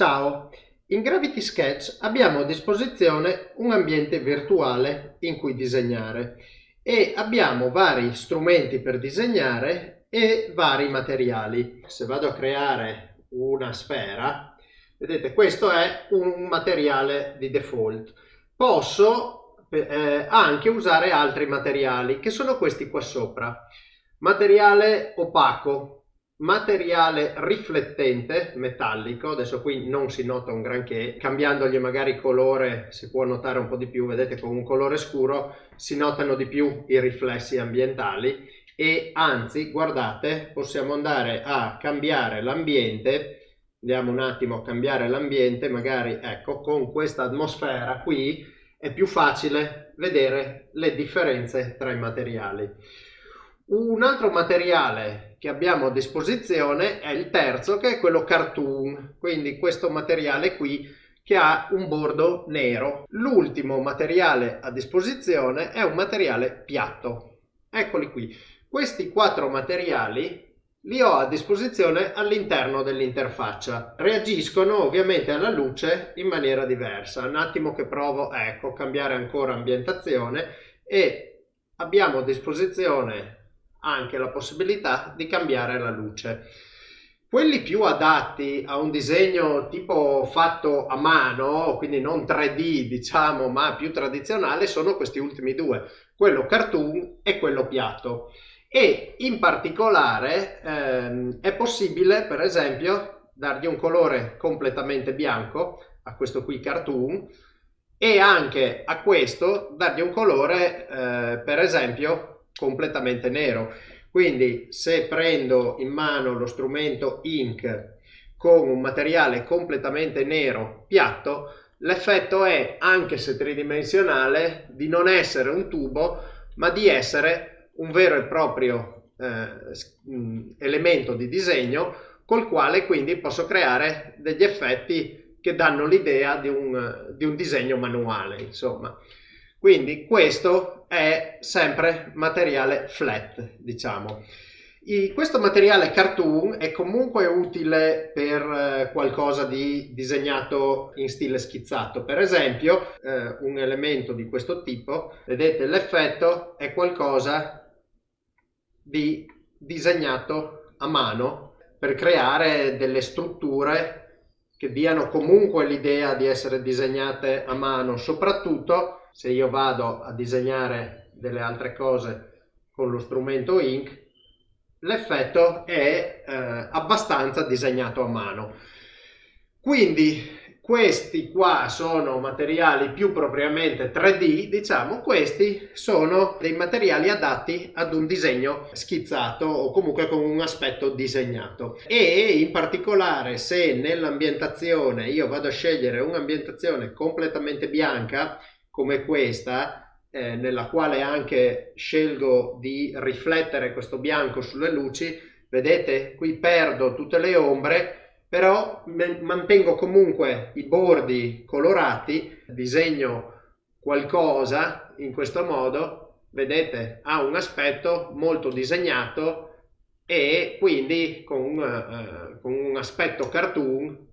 Ciao! In Gravity Sketch abbiamo a disposizione un ambiente virtuale in cui disegnare e abbiamo vari strumenti per disegnare e vari materiali. Se vado a creare una sfera, vedete questo è un materiale di default. Posso eh, anche usare altri materiali che sono questi qua sopra. Materiale opaco, materiale riflettente metallico adesso qui non si nota un granché cambiandogli magari colore si può notare un po' di più vedete con un colore scuro si notano di più i riflessi ambientali e anzi guardate possiamo andare a cambiare l'ambiente andiamo un attimo a cambiare l'ambiente magari ecco con questa atmosfera qui è più facile vedere le differenze tra i materiali un altro materiale che abbiamo a disposizione è il terzo che è quello cartoon, quindi questo materiale qui che ha un bordo nero. L'ultimo materiale a disposizione è un materiale piatto. Eccoli qui. Questi quattro materiali li ho a disposizione all'interno dell'interfaccia. Reagiscono ovviamente alla luce in maniera diversa. Un attimo che provo, ecco, cambiare ancora ambientazione e abbiamo a disposizione anche la possibilità di cambiare la luce. Quelli più adatti a un disegno tipo fatto a mano, quindi non 3D diciamo, ma più tradizionale, sono questi ultimi due, quello cartoon e quello piatto. E in particolare ehm, è possibile, per esempio, dargli un colore completamente bianco, a questo qui cartoon, e anche a questo dargli un colore, eh, per esempio, completamente nero. Quindi se prendo in mano lo strumento Ink con un materiale completamente nero piatto, l'effetto è, anche se tridimensionale, di non essere un tubo, ma di essere un vero e proprio eh, elemento di disegno col quale quindi posso creare degli effetti che danno l'idea di, di un, disegno manuale, insomma. Quindi questo è sempre materiale flat, diciamo. I, questo materiale cartoon è comunque utile per eh, qualcosa di disegnato in stile schizzato. Per esempio, eh, un elemento di questo tipo, vedete l'effetto è qualcosa di disegnato a mano per creare delle strutture che diano comunque l'idea di essere disegnate a mano, soprattutto se io vado a disegnare delle altre cose con lo strumento Ink, l'effetto è eh, abbastanza disegnato a mano. Quindi questi qua sono materiali più propriamente 3D, diciamo, questi sono dei materiali adatti ad un disegno schizzato o comunque con un aspetto disegnato. E in particolare se nell'ambientazione io vado a scegliere un'ambientazione completamente bianca, come questa, eh, nella quale anche scelgo di riflettere questo bianco sulle luci, vedete qui perdo tutte le ombre, però mantengo comunque i bordi colorati, disegno qualcosa in questo modo, vedete ha un aspetto molto disegnato e quindi con, uh, con un aspetto cartoon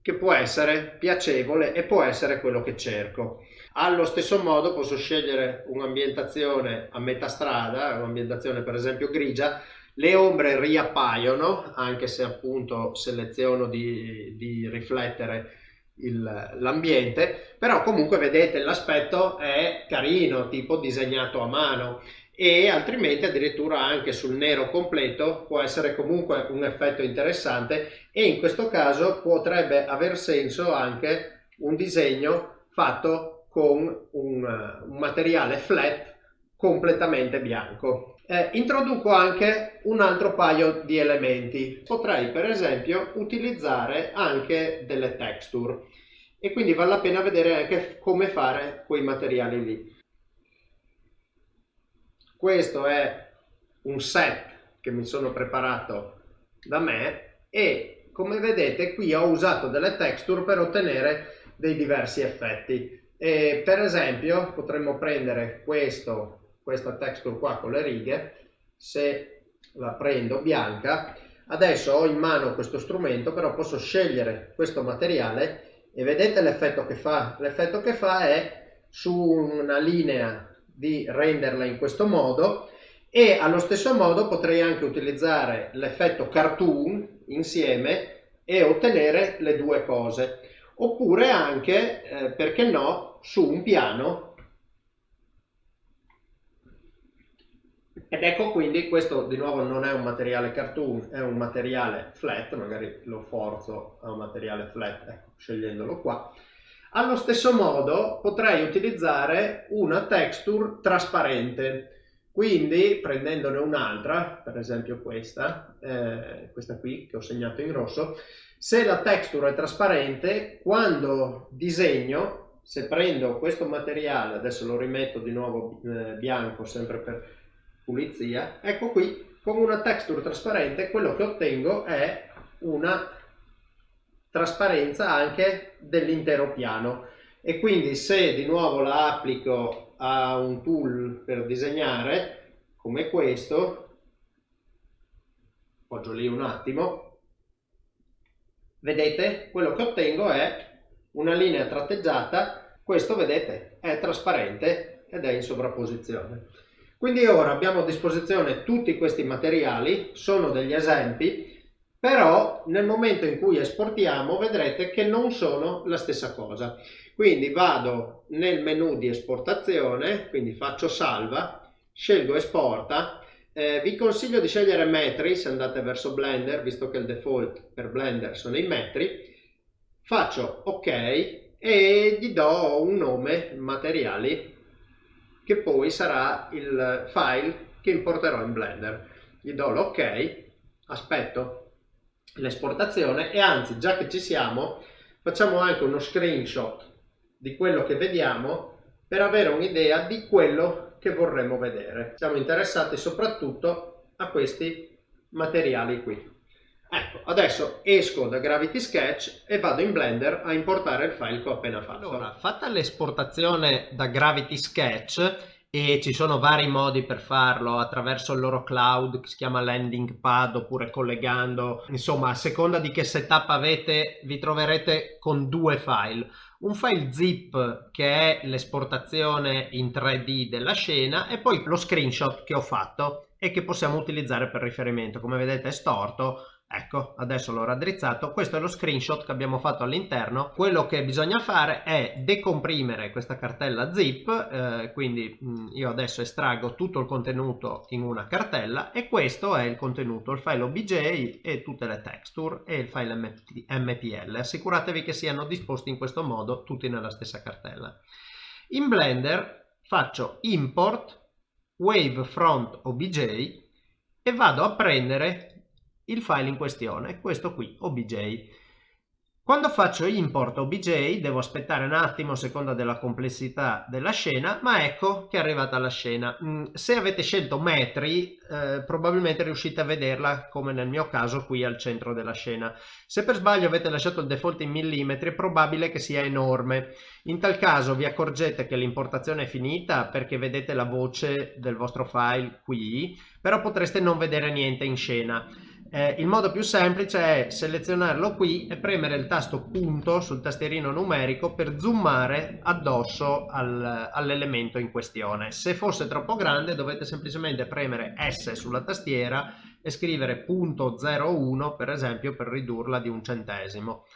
che può essere piacevole e può essere quello che cerco. Allo stesso modo posso scegliere un'ambientazione a metà strada, un'ambientazione per esempio grigia, le ombre riappaiono, anche se appunto seleziono di, di riflettere l'ambiente, però comunque vedete l'aspetto è carino, tipo disegnato a mano. E altrimenti addirittura anche sul nero completo può essere comunque un effetto interessante. E in questo caso potrebbe aver senso anche un disegno fatto con un, un materiale flat completamente bianco. Eh, introduco anche un altro paio di elementi. Potrei per esempio utilizzare anche delle texture e quindi vale la pena vedere anche come fare quei materiali lì. Questo è un set che mi sono preparato da me e come vedete qui ho usato delle texture per ottenere dei diversi effetti. E per esempio potremmo prendere questo, questa texture qua con le righe, se la prendo bianca, Adesso ho in mano questo strumento, però posso scegliere questo materiale e vedete l'effetto che fa? L'effetto che fa è su una linea di renderla in questo modo e allo stesso modo potrei anche utilizzare l'effetto cartoon insieme e ottenere le due cose oppure anche eh, perché no su un piano. Ed ecco quindi questo di nuovo non è un materiale cartoon è un materiale flat magari lo forzo a un materiale flat ecco, scegliendolo qua. Allo stesso modo potrei utilizzare una texture trasparente. Quindi prendendone un'altra per esempio questa eh, questa qui che ho segnato in rosso se la texture è trasparente quando disegno se prendo questo materiale adesso lo rimetto di nuovo eh, bianco sempre per pulizia, ecco qui con una texture trasparente quello che ottengo è una trasparenza anche dell'intero piano. E quindi se di nuovo la applico a un tool per disegnare come questo appoggio lì un attimo vedete quello che ottengo è una linea tratteggiata questo vedete è trasparente ed è in sovrapposizione quindi ora abbiamo a disposizione tutti questi materiali, sono degli esempi, però nel momento in cui esportiamo vedrete che non sono la stessa cosa. Quindi vado nel menu di esportazione, quindi faccio salva, scelgo esporta, eh, vi consiglio di scegliere metri se andate verso Blender, visto che il default per Blender sono i metri, faccio ok e gli do un nome materiali che poi sarà il file che importerò in Blender. Gli do l'ok, aspetto l'esportazione e anzi già che ci siamo facciamo anche uno screenshot di quello che vediamo per avere un'idea di quello che vorremmo vedere. Siamo interessati soprattutto a questi materiali qui. Ecco, adesso esco da Gravity Sketch e vado in Blender a importare il file che ho appena fatto. Allora, fatta l'esportazione da Gravity Sketch e ci sono vari modi per farlo attraverso il loro cloud che si chiama landing pad oppure collegando. Insomma a seconda di che setup avete vi troverete con due file. Un file zip che è l'esportazione in 3D della scena e poi lo screenshot che ho fatto e che possiamo utilizzare per riferimento. Come vedete è storto Ecco, adesso l'ho raddrizzato. Questo è lo screenshot che abbiamo fatto all'interno. Quello che bisogna fare è decomprimere questa cartella zip, eh, quindi mm, io adesso estraggo tutto il contenuto in una cartella e questo è il contenuto, il file OBJ e tutte le texture e il file MPL. Assicuratevi che siano disposti in questo modo tutti nella stessa cartella. In Blender faccio import wavefront obj e vado a prendere il file in questione, questo qui, obj. Quando faccio import obj devo aspettare un attimo a seconda della complessità della scena, ma ecco che è arrivata la scena. Mm, se avete scelto metri, eh, probabilmente riuscite a vederla come nel mio caso qui al centro della scena. Se per sbaglio avete lasciato il default in millimetri è probabile che sia enorme. In tal caso vi accorgete che l'importazione è finita perché vedete la voce del vostro file qui, però potreste non vedere niente in scena. Eh, il modo più semplice è selezionarlo qui e premere il tasto punto sul tastierino numerico per zoomare addosso al, all'elemento in questione. Se fosse troppo grande dovete semplicemente premere S sulla tastiera e scrivere punto 01 per esempio per ridurla di un centesimo.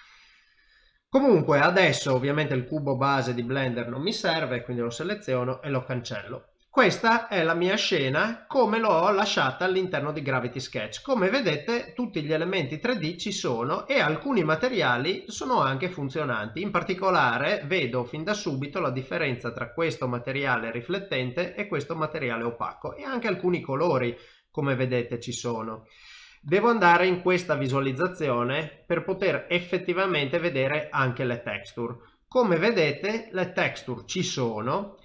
Comunque adesso ovviamente il cubo base di Blender non mi serve quindi lo seleziono e lo cancello. Questa è la mia scena come l'ho lasciata all'interno di Gravity Sketch. Come vedete tutti gli elementi 3D ci sono e alcuni materiali sono anche funzionanti. In particolare vedo fin da subito la differenza tra questo materiale riflettente e questo materiale opaco e anche alcuni colori come vedete ci sono. Devo andare in questa visualizzazione per poter effettivamente vedere anche le texture. Come vedete le texture ci sono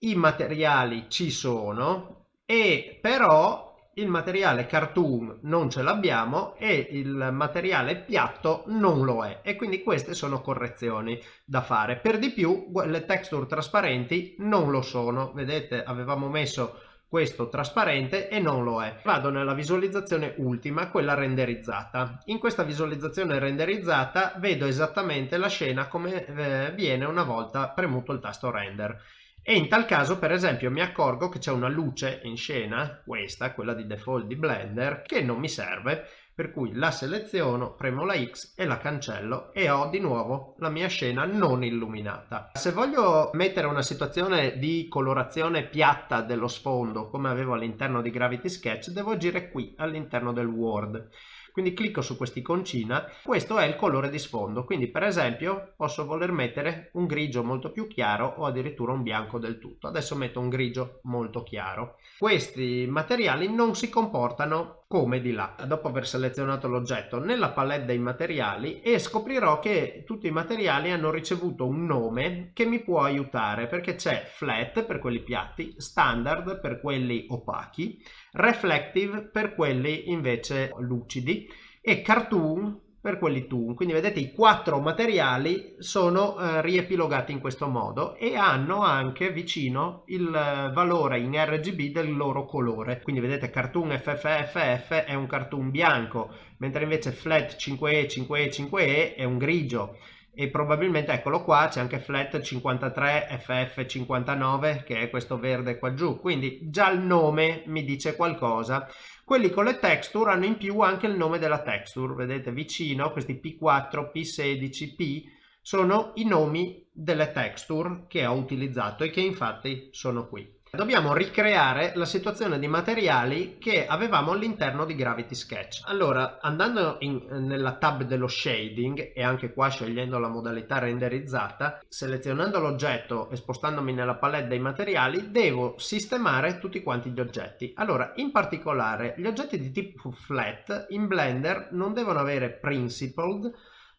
i materiali ci sono e però il materiale cartoon non ce l'abbiamo e il materiale piatto non lo è e quindi queste sono correzioni da fare per di più le texture trasparenti non lo sono vedete avevamo messo questo trasparente e non lo è. Vado nella visualizzazione ultima, quella renderizzata. In questa visualizzazione renderizzata vedo esattamente la scena come eh, viene una volta premuto il tasto render. E in tal caso, per esempio, mi accorgo che c'è una luce in scena, questa, quella di default di Blender, che non mi serve per cui la seleziono, premo la X e la cancello e ho di nuovo la mia scena non illuminata. Se voglio mettere una situazione di colorazione piatta dello sfondo come avevo all'interno di Gravity Sketch devo agire qui all'interno del Word. Quindi clicco su quest'iconcina, questo è il colore di sfondo, quindi per esempio posso voler mettere un grigio molto più chiaro o addirittura un bianco del tutto. Adesso metto un grigio molto chiaro. Questi materiali non si comportano come di là, dopo aver selezionato l'oggetto nella palette dei materiali e scoprirò che tutti i materiali hanno ricevuto un nome che mi può aiutare perché c'è flat per quelli piatti, standard per quelli opachi, reflective per quelli invece lucidi e cartoon per quelli toon. Quindi vedete i quattro materiali sono eh, riepilogati in questo modo e hanno anche vicino il eh, valore in RGB del loro colore. Quindi vedete cartoon FFFF è un cartoon bianco, mentre invece flat 5E 5E 5E è un grigio e probabilmente eccolo qua c'è anche flat 53 ff 59 che è questo verde qua giù quindi già il nome mi dice qualcosa quelli con le texture hanno in più anche il nome della texture vedete vicino questi p4 p16 p sono i nomi delle texture che ho utilizzato e che infatti sono qui Dobbiamo ricreare la situazione di materiali che avevamo all'interno di Gravity Sketch. Allora, andando in, nella tab dello shading e anche qua scegliendo la modalità renderizzata, selezionando l'oggetto e spostandomi nella palette dei materiali, devo sistemare tutti quanti gli oggetti. Allora, in particolare, gli oggetti di tipo flat in Blender non devono avere principled,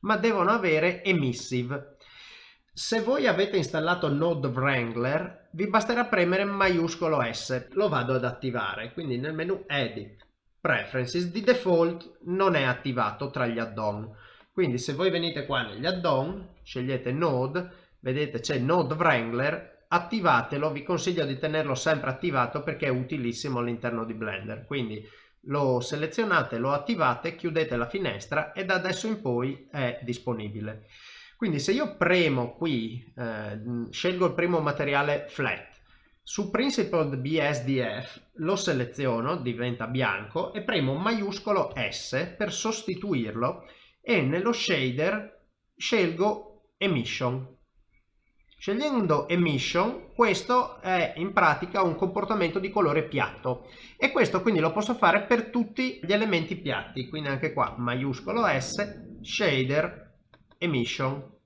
ma devono avere emissive. Se voi avete installato Node Wrangler vi basterà premere maiuscolo S, lo vado ad attivare, quindi nel menu Edit, Preferences, di default non è attivato tra gli add-on, quindi se voi venite qua negli add-on, scegliete Node, vedete c'è Node Wrangler, attivatelo, vi consiglio di tenerlo sempre attivato perché è utilissimo all'interno di Blender, quindi lo selezionate, lo attivate, chiudete la finestra e da adesso in poi è disponibile. Quindi se io premo qui, eh, scelgo il primo materiale flat, su Principled BSDF lo seleziono, diventa bianco, e premo maiuscolo S per sostituirlo e nello shader scelgo Emission. Scegliendo Emission, questo è in pratica un comportamento di colore piatto e questo quindi lo posso fare per tutti gli elementi piatti, quindi anche qua maiuscolo S, shader, emission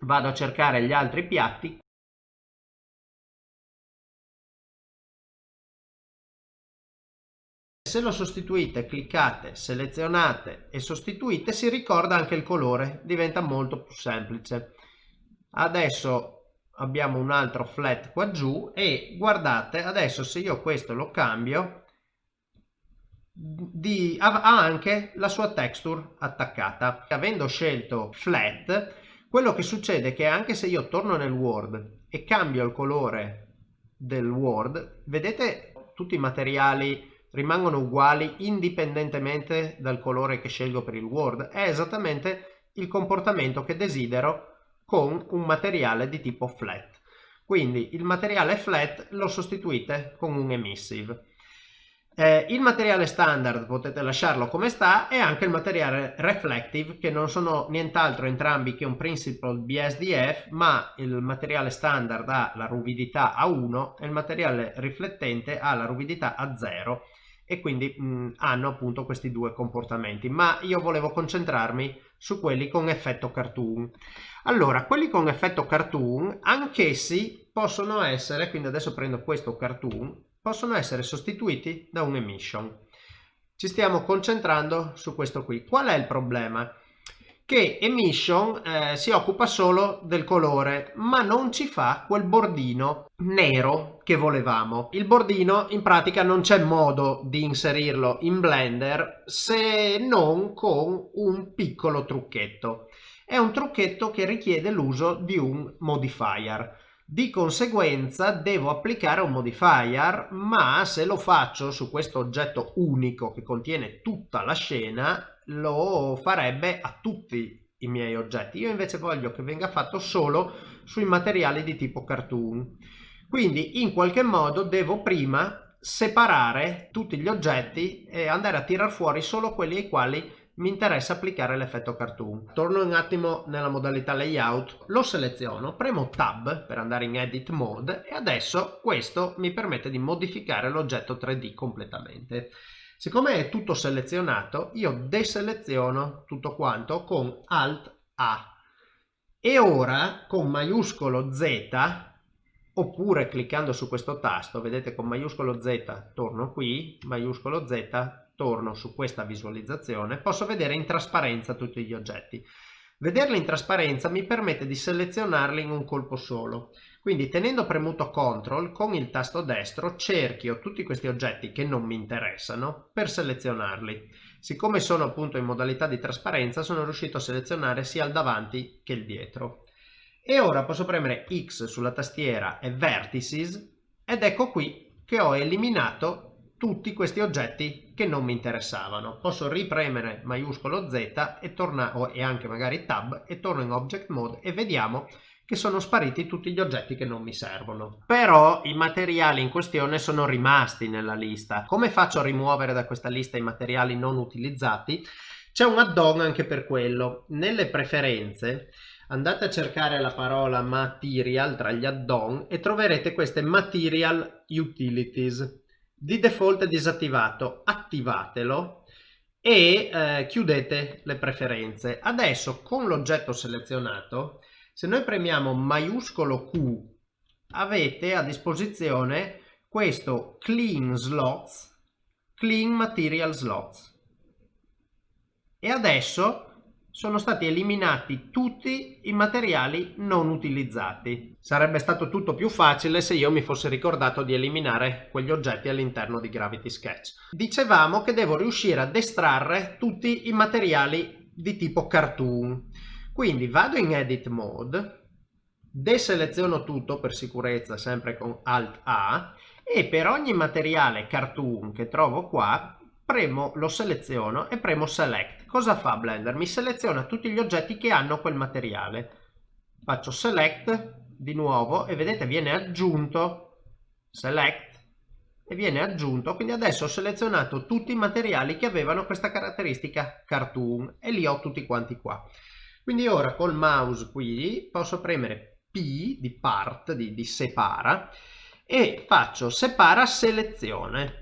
vado a cercare gli altri piatti. Se lo sostituite cliccate selezionate e sostituite si ricorda anche il colore diventa molto più semplice. Adesso abbiamo un altro flat qua giù e guardate adesso se io questo lo cambio di, ha anche la sua texture attaccata. Avendo scelto flat, quello che succede è che anche se io torno nel Word e cambio il colore del Word, vedete tutti i materiali rimangono uguali indipendentemente dal colore che scelgo per il Word. È esattamente il comportamento che desidero con un materiale di tipo flat. Quindi il materiale flat lo sostituite con un emissive. Eh, il materiale standard potete lasciarlo come sta e anche il materiale reflective che non sono nient'altro entrambi che un principle BSDF ma il materiale standard ha la ruvidità a 1 e il materiale riflettente ha la ruvidità a 0 e quindi mh, hanno appunto questi due comportamenti. Ma io volevo concentrarmi su quelli con effetto cartoon. Allora quelli con effetto cartoon anch'essi possono essere quindi adesso prendo questo cartoon possono essere sostituiti da un emission. Ci stiamo concentrando su questo qui. Qual è il problema? Che emission eh, si occupa solo del colore ma non ci fa quel bordino nero che volevamo. Il bordino in pratica non c'è modo di inserirlo in Blender se non con un piccolo trucchetto. È un trucchetto che richiede l'uso di un modifier Di conseguenza devo applicare un modifier, ma se lo faccio su questo oggetto unico che contiene tutta la scena, lo farebbe a tutti i miei oggetti. Io invece voglio che venga fatto solo sui materiali di tipo cartoon. Quindi in qualche modo devo prima separare tutti gli oggetti e andare a tirar fuori solo quelli ai quali mi interessa applicare l'effetto cartoon. Torno un attimo nella modalità layout, lo seleziono, premo tab per andare in edit mode e adesso questo mi permette di modificare l'oggetto 3D completamente. Siccome è tutto selezionato, io deseleziono tutto quanto con Alt A. E ora con maiuscolo Z, oppure cliccando su questo tasto, vedete con maiuscolo Z torno qui, maiuscolo Z torno su questa visualizzazione, posso vedere in trasparenza tutti gli oggetti. Vederli in trasparenza mi permette di selezionarli in un colpo solo. Quindi tenendo premuto CTRL con il tasto destro cerchio tutti questi oggetti che non mi interessano per selezionarli. Siccome sono appunto in modalità di trasparenza sono riuscito a selezionare sia il davanti che il dietro. E ora posso premere X sulla tastiera e Vertices ed ecco qui che ho eliminato tutti questi oggetti che non mi interessavano. Posso ripremere maiuscolo Z e, torna, e anche magari Tab e torno in Object Mode e vediamo che sono spariti tutti gli oggetti che non mi servono. Però i materiali in questione sono rimasti nella lista. Come faccio a rimuovere da questa lista i materiali non utilizzati? C'è un add-on anche per quello. Nelle preferenze andate a cercare la parola material tra gli add-on e troverete queste material utilities di default è disattivato, attivatelo e eh, chiudete le preferenze. Adesso con l'oggetto selezionato, se noi premiamo maiuscolo Q, avete a disposizione questo clean slots, clean material slots. E adesso sono stati eliminati tutti i materiali non utilizzati. Sarebbe stato tutto più facile se io mi fossi ricordato di eliminare quegli oggetti all'interno di Gravity Sketch. Dicevamo che devo riuscire ad estrarre tutti i materiali di tipo cartoon. Quindi vado in Edit Mode, deseleziono tutto per sicurezza sempre con Alt A e per ogni materiale cartoon che trovo qua premo, lo seleziono e premo Select. Cosa fa Blender? Mi seleziona tutti gli oggetti che hanno quel materiale. Faccio Select di nuovo e vedete viene aggiunto Select e viene aggiunto. Quindi adesso ho selezionato tutti i materiali che avevano questa caratteristica cartoon e li ho tutti quanti qua. Quindi ora col mouse qui posso premere P di part, di, di separa e faccio separa selezione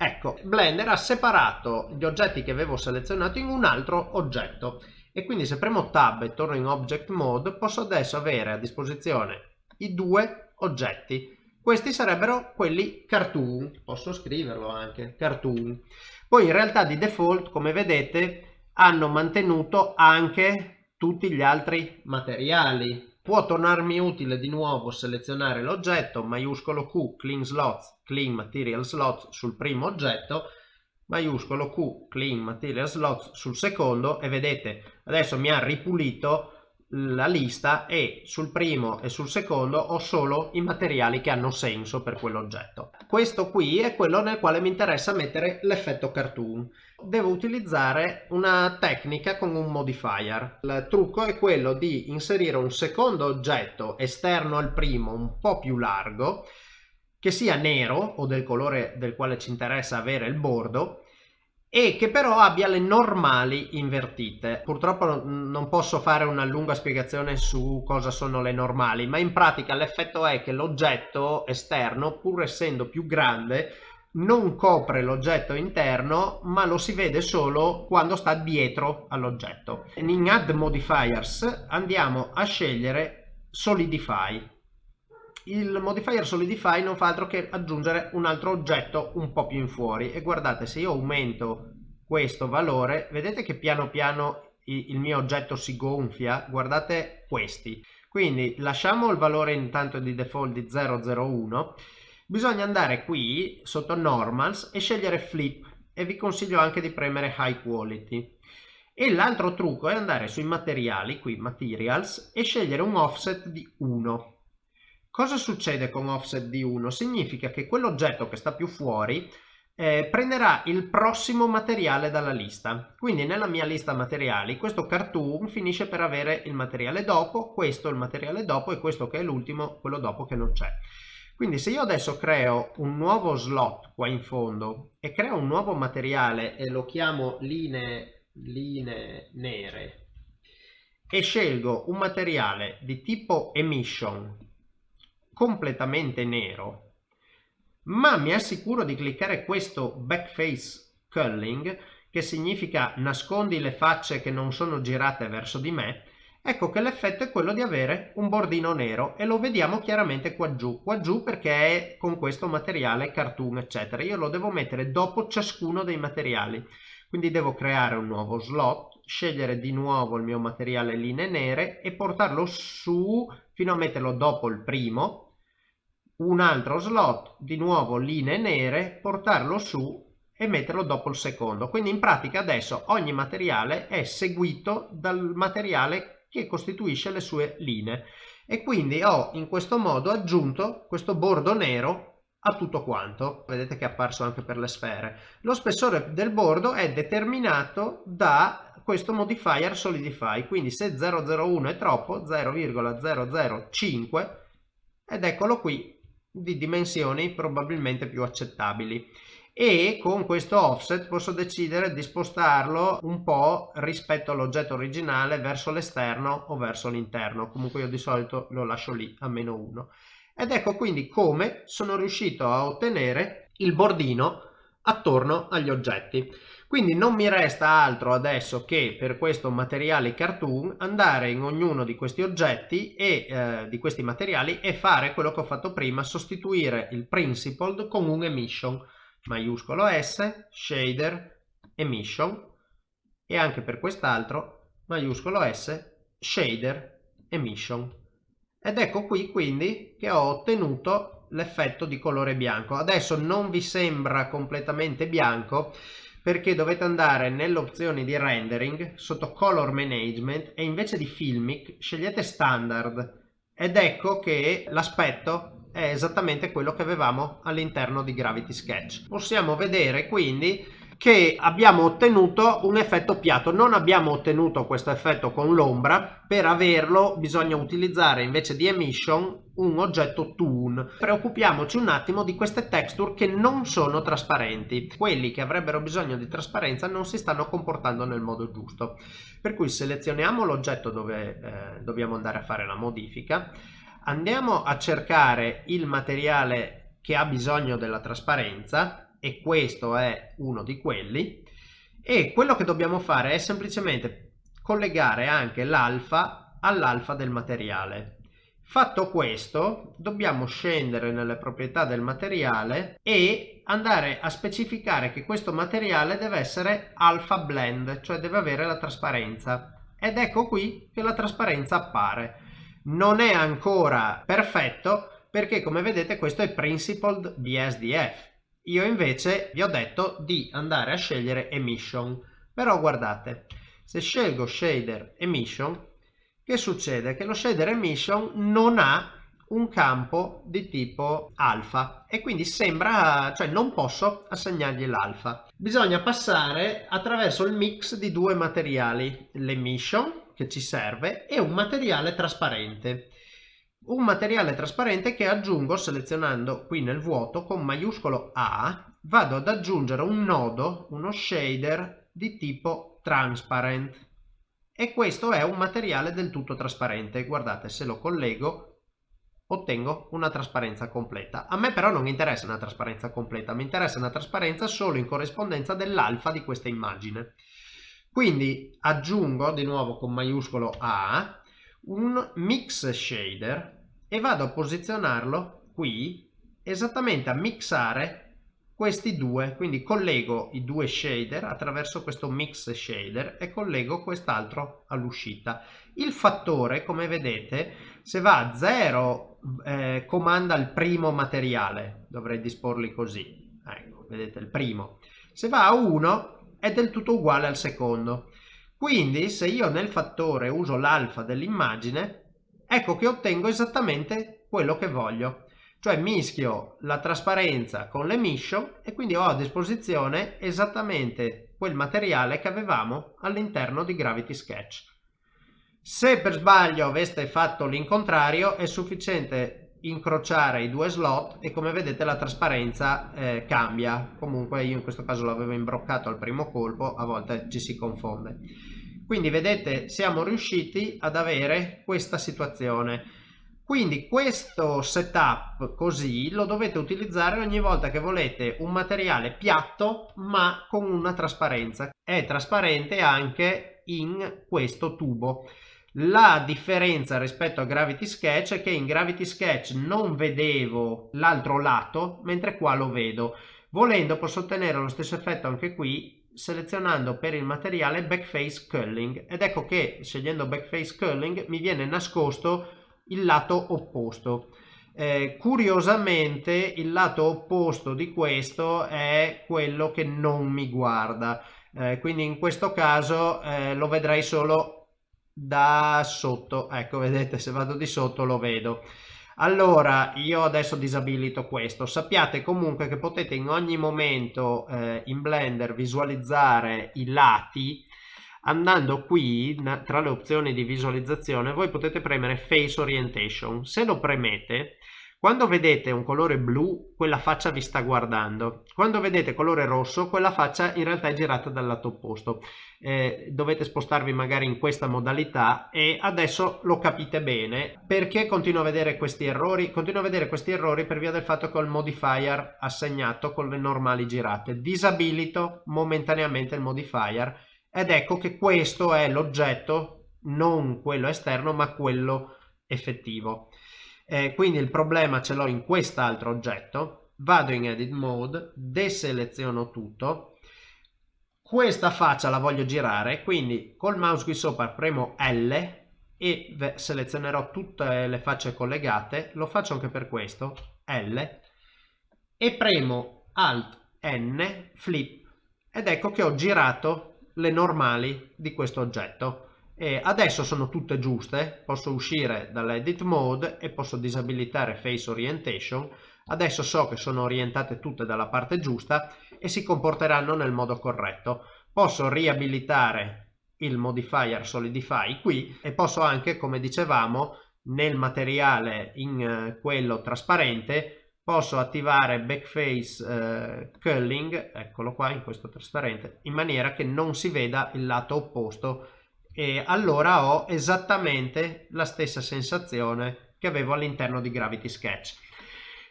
Ecco, Blender ha separato gli oggetti che avevo selezionato in un altro oggetto e quindi se premo Tab e torno in Object Mode posso adesso avere a disposizione i due oggetti. Questi sarebbero quelli cartoon, posso scriverlo anche, cartoon. Poi in realtà di default, come vedete, hanno mantenuto anche tutti gli altri materiali Può tornarmi utile di nuovo selezionare l'oggetto, maiuscolo Q, clean slots, clean material slots sul primo oggetto, maiuscolo Q, clean material slots sul secondo e vedete adesso mi ha ripulito la lista e sul primo e sul secondo ho solo i materiali che hanno senso per quell'oggetto. Questo qui è quello nel quale mi interessa mettere l'effetto cartoon. Devo utilizzare una tecnica con un modifier. Il trucco è quello di inserire un secondo oggetto esterno al primo un po' più largo che sia nero o del colore del quale ci interessa avere il bordo e che però abbia le normali invertite. Purtroppo non posso fare una lunga spiegazione su cosa sono le normali, ma in pratica l'effetto è che l'oggetto esterno, pur essendo più grande, non copre l'oggetto interno, ma lo si vede solo quando sta dietro all'oggetto. In Add Modifiers andiamo a scegliere Solidify il modifier solidify non fa altro che aggiungere un altro oggetto un po' più in fuori. E guardate se io aumento questo valore vedete che piano piano il mio oggetto si gonfia? Guardate questi. Quindi lasciamo il valore intanto di default di 001 bisogna andare qui sotto normals e scegliere flip. E vi consiglio anche di premere high quality. E l'altro trucco è andare sui materiali qui materials e scegliere un offset di 1 Cosa succede con offset di 1? Significa che quell'oggetto che sta più fuori eh, prenderà il prossimo materiale dalla lista. Quindi nella mia lista materiali questo cartoon finisce per avere il materiale dopo, questo il materiale dopo e questo che è l'ultimo, quello dopo che non c'è. Quindi se io adesso creo un nuovo slot qua in fondo e creo un nuovo materiale e lo chiamo linee, linee nere e scelgo un materiale di tipo emission completamente nero ma mi assicuro di cliccare questo backface culling che significa nascondi le facce che non sono girate verso di me ecco che l'effetto è quello di avere un bordino nero e lo vediamo chiaramente qua giù. Qua giù perché è con questo materiale cartoon eccetera. Io lo devo mettere dopo ciascuno dei materiali. Quindi devo creare un nuovo slot scegliere di nuovo il mio materiale linee nere e portarlo su fino a metterlo dopo il primo un altro slot, di nuovo linee nere, portarlo su e metterlo dopo il secondo. Quindi in pratica adesso ogni materiale è seguito dal materiale che costituisce le sue linee e quindi ho in questo modo aggiunto questo bordo nero a tutto quanto. Vedete che è apparso anche per le sfere. Lo spessore del bordo è determinato da questo modifier solidify, quindi se 001 è troppo 0,005 ed eccolo qui di dimensioni probabilmente più accettabili. E con questo offset posso decidere di spostarlo un po' rispetto all'oggetto originale verso l'esterno o verso l'interno. Comunque io di solito lo lascio lì a meno 1 ed ecco quindi come sono riuscito a ottenere il bordino attorno agli oggetti quindi non mi resta altro adesso che per questo materiale cartoon andare in ognuno di questi oggetti e eh, di questi materiali e fare quello che ho fatto prima, sostituire il principled con un emission, maiuscolo S, shader, emission e anche per quest'altro maiuscolo S, shader, emission. Ed ecco qui quindi che ho ottenuto l'effetto di colore bianco. Adesso non vi sembra completamente bianco perché dovete andare nelle opzioni di rendering sotto color management e invece di filmic scegliete standard ed ecco che l'aspetto è esattamente quello che avevamo all'interno di Gravity Sketch. Possiamo vedere quindi che abbiamo ottenuto un effetto piatto non abbiamo ottenuto questo effetto con l'ombra. Per averlo bisogna utilizzare invece di emission un oggetto toon preoccupiamoci un attimo di queste texture che non sono trasparenti. Quelli che avrebbero bisogno di trasparenza non si stanno comportando nel modo giusto. Per cui selezioniamo l'oggetto dove eh, dobbiamo andare a fare la modifica. Andiamo a cercare il materiale che ha bisogno della trasparenza e questo è uno di quelli. E quello che dobbiamo fare è semplicemente collegare anche l'alfa all'alfa del materiale. Fatto questo dobbiamo scendere nelle proprietà del materiale e andare a specificare che questo materiale deve essere alpha blend cioè deve avere la trasparenza. Ed ecco qui che la trasparenza appare. Non è ancora perfetto perché come vedete questo è principled BSDF io invece vi ho detto di andare a scegliere emission. Però guardate, se scelgo shader emission, che succede? Che lo shader emission non ha un campo di tipo alfa e quindi sembra, cioè non posso assegnargli l'alfa. Bisogna passare attraverso il mix di due materiali, l'emission che ci serve e un materiale trasparente un materiale trasparente che aggiungo selezionando qui nel vuoto con maiuscolo A vado ad aggiungere un nodo, uno shader di tipo transparent. E questo è un materiale del tutto trasparente. Guardate se lo collego ottengo una trasparenza completa. A me però non interessa una trasparenza completa mi interessa una trasparenza solo in corrispondenza dell'alfa di questa immagine. Quindi aggiungo di nuovo con maiuscolo A un mix shader e vado a posizionarlo qui esattamente a mixare questi due. Quindi collego i due shader attraverso questo mix shader e collego quest'altro all'uscita. Il fattore come vedete se va a 0 eh, comanda il primo materiale. Dovrei disporli così. Ecco vedete il primo. Se va a 1 è del tutto uguale al secondo. Quindi se io nel fattore uso l'alfa dell'immagine ecco che ottengo esattamente quello che voglio. Cioè mischio la trasparenza con l'emission e quindi ho a disposizione esattamente quel materiale che avevamo all'interno di Gravity Sketch. Se per sbaglio aveste fatto l'incontrario è sufficiente incrociare i due slot e come vedete la trasparenza eh, cambia. Comunque io in questo caso l'avevo imbroccato al primo colpo, a volte ci si confonde. Quindi vedete siamo riusciti ad avere questa situazione. Quindi questo setup così lo dovete utilizzare ogni volta che volete un materiale piatto ma con una trasparenza. È trasparente anche in questo tubo. La differenza rispetto a Gravity Sketch è che in Gravity Sketch non vedevo l'altro lato, mentre qua lo vedo. Volendo posso ottenere lo stesso effetto anche qui selezionando per il materiale Backface Culling ed ecco che scegliendo Backface Culling mi viene nascosto il lato opposto. Eh, curiosamente il lato opposto di questo è quello che non mi guarda, eh, quindi in questo caso eh, lo vedrei solo da sotto, ecco vedete se vado di sotto lo vedo. Allora io adesso disabilito questo, sappiate comunque che potete in ogni momento eh, in Blender visualizzare i lati. Andando qui tra le opzioni di visualizzazione voi potete premere face orientation. Se lo premete quando vedete un colore blu quella faccia vi sta guardando. Quando vedete colore rosso quella faccia in realtà è girata dal lato opposto. Eh, dovete spostarvi magari in questa modalità e adesso lo capite bene. Perché continuo a vedere questi errori? Continuo a vedere questi errori per via del fatto che ho il modifier assegnato con le normali girate. Disabilito momentaneamente il modifier ed ecco che questo è l'oggetto non quello esterno ma quello effettivo eh, quindi il problema ce l'ho in quest'altro oggetto. Vado in edit mode deseleziono tutto. Questa faccia la voglio girare quindi col mouse qui sopra premo L e selezionerò tutte le facce collegate. Lo faccio anche per questo L. E premo Alt N flip. Ed ecco che ho girato le normali di questo oggetto e adesso sono tutte giuste posso uscire dall'edit mode e posso disabilitare face orientation. Adesso so che sono orientate tutte dalla parte giusta e si comporteranno nel modo corretto. Posso riabilitare il modifier solidify qui e posso anche come dicevamo nel materiale in eh, quello trasparente posso attivare backface eh, culling, eccolo qua in questo trasparente, in maniera che non si veda il lato opposto e allora ho esattamente la stessa sensazione che avevo all'interno di Gravity Sketch.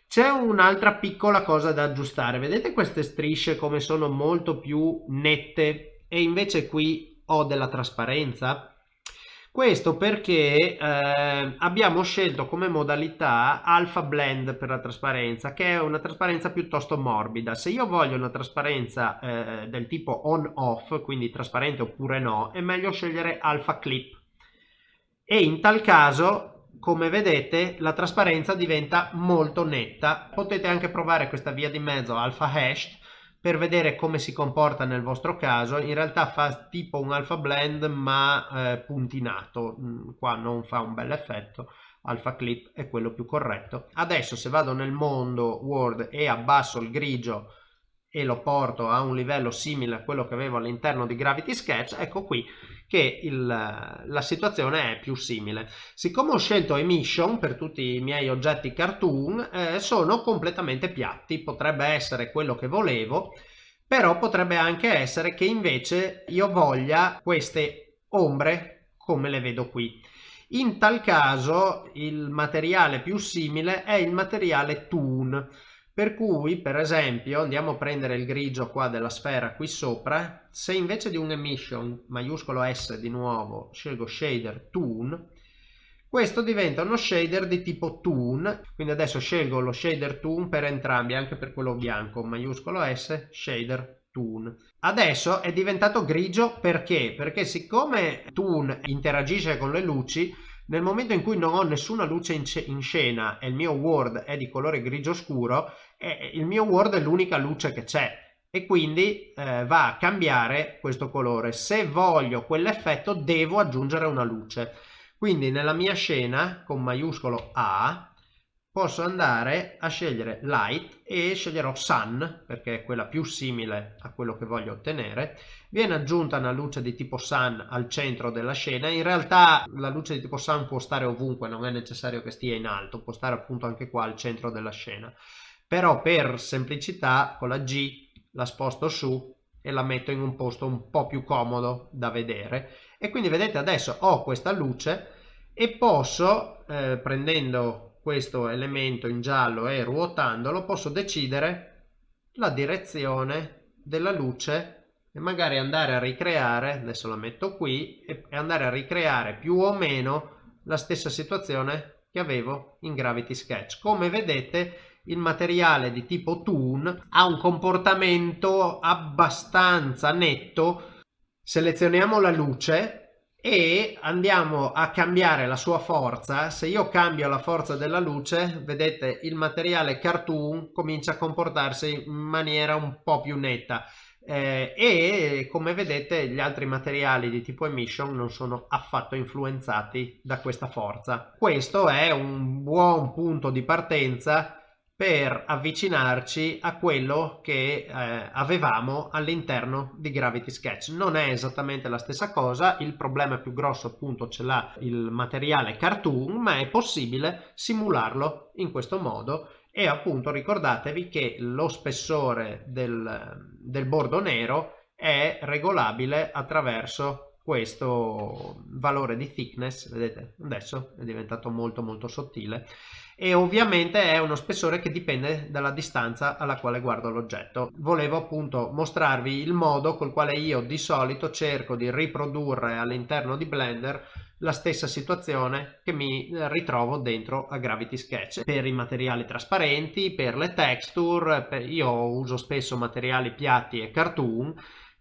C'è un'altra piccola cosa da aggiustare, vedete queste strisce come sono molto più nette e invece qui ho della trasparenza? Questo perché eh, abbiamo scelto come modalità Alpha Blend per la trasparenza, che è una trasparenza piuttosto morbida. Se io voglio una trasparenza eh, del tipo on-off, quindi trasparente oppure no, è meglio scegliere Alpha Clip. E in tal caso, come vedete, la trasparenza diventa molto netta. Potete anche provare questa via di mezzo Alpha Hashed, per vedere come si comporta nel vostro caso. In realtà fa tipo un alpha blend ma eh, puntinato. Mm, qua non fa un bel effetto. Alpha clip è quello più corretto. Adesso se vado nel mondo word e abbasso il grigio e lo porto a un livello simile a quello che avevo all'interno di Gravity Sketch, ecco qui che il, la situazione è più simile. Siccome ho scelto Emission per tutti i miei oggetti cartoon, eh, sono completamente piatti, potrebbe essere quello che volevo, però potrebbe anche essere che invece io voglia queste ombre come le vedo qui. In tal caso il materiale più simile è il materiale Toon per cui, per esempio, andiamo a prendere il grigio qua della sfera qui sopra, se invece di un emission maiuscolo S di nuovo scelgo shader toon, questo diventa uno shader di tipo toon, quindi adesso scelgo lo shader toon per entrambi, anche per quello bianco, maiuscolo S, shader toon. Adesso è diventato grigio perché? Perché siccome toon interagisce con le luci, nel momento in cui non ho nessuna luce in, in scena e il mio world è di colore grigio scuro, eh, il mio world è l'unica luce che c'è e quindi eh, va a cambiare questo colore. Se voglio quell'effetto devo aggiungere una luce. Quindi nella mia scena con maiuscolo A posso andare a scegliere light e sceglierò sun perché è quella più simile a quello che voglio ottenere. Viene aggiunta una luce di tipo sun al centro della scena. In realtà la luce di tipo sun può stare ovunque non è necessario che stia in alto può stare appunto anche qua al centro della scena. Però per semplicità con la G la sposto su e la metto in un posto un po' più comodo da vedere. E quindi vedete adesso ho questa luce e posso eh, prendendo questo elemento in giallo e ruotandolo posso decidere la direzione della luce e magari andare a ricreare, adesso la metto qui, e andare a ricreare più o meno la stessa situazione che avevo in Gravity Sketch. Come vedete il materiale di tipo Toon ha un comportamento abbastanza netto. Selezioniamo la luce e andiamo a cambiare la sua forza. Se io cambio la forza della luce vedete il materiale cartoon comincia a comportarsi in maniera un po più netta. Eh, e come vedete gli altri materiali di tipo emission non sono affatto influenzati da questa forza. Questo è un buon punto di partenza per avvicinarci a quello che eh, avevamo all'interno di Gravity Sketch. Non è esattamente la stessa cosa, il problema più grosso appunto ce l'ha il materiale cartoon, ma è possibile simularlo in questo modo e appunto ricordatevi che lo spessore del, del bordo nero è regolabile attraverso questo valore di thickness, vedete adesso è diventato molto molto sottile e ovviamente è uno spessore che dipende dalla distanza alla quale guardo l'oggetto. Volevo appunto mostrarvi il modo col quale io di solito cerco di riprodurre all'interno di Blender la stessa situazione che mi ritrovo dentro a Gravity Sketch per i materiali trasparenti, per le texture, per... io uso spesso materiali piatti e cartoon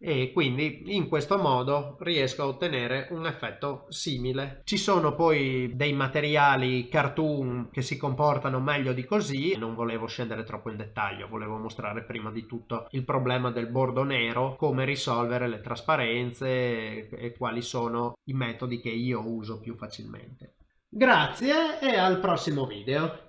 e quindi in questo modo riesco a ottenere un effetto simile. Ci sono poi dei materiali cartoon che si comportano meglio di così, non volevo scendere troppo in dettaglio, volevo mostrare prima di tutto il problema del bordo nero, come risolvere le trasparenze e quali sono i metodi che io uso più facilmente. Grazie e al prossimo video.